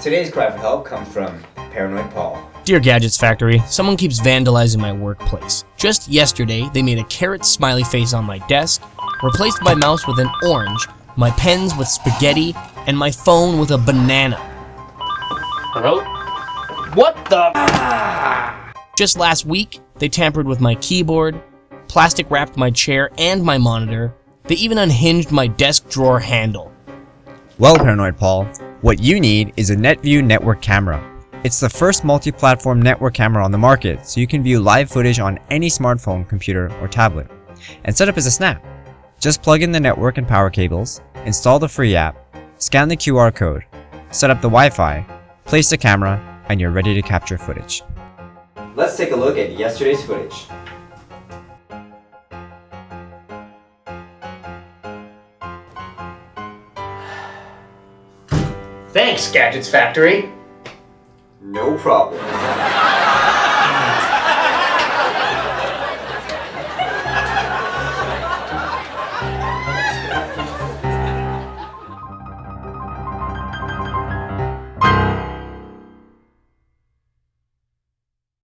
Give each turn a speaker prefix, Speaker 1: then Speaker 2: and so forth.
Speaker 1: Today's cry for help comes from Paranoid Paul.
Speaker 2: Dear Gadgets Factory, someone keeps vandalizing my workplace. Just yesterday, they made a carrot smiley face on my desk, replaced my mouse with an orange, my pens with spaghetti, and my phone with a banana. Hello? What the? Just last week, they tampered with my keyboard, plastic wrapped my chair and my monitor. They even unhinged my desk drawer handle.
Speaker 3: Well, Paranoid Paul, what you need is a NetView network camera. It's the first multi-platform network camera on the market, so you can view live footage on any smartphone, computer, or tablet. And setup is a snap. Just plug in the network and power cables, install the free app, scan the QR code, set up the Wi-Fi, place the camera, and you're ready to capture footage.
Speaker 1: Let's take a look at yesterday's footage.
Speaker 2: Thanks, Gadgets Factory!
Speaker 1: No problem.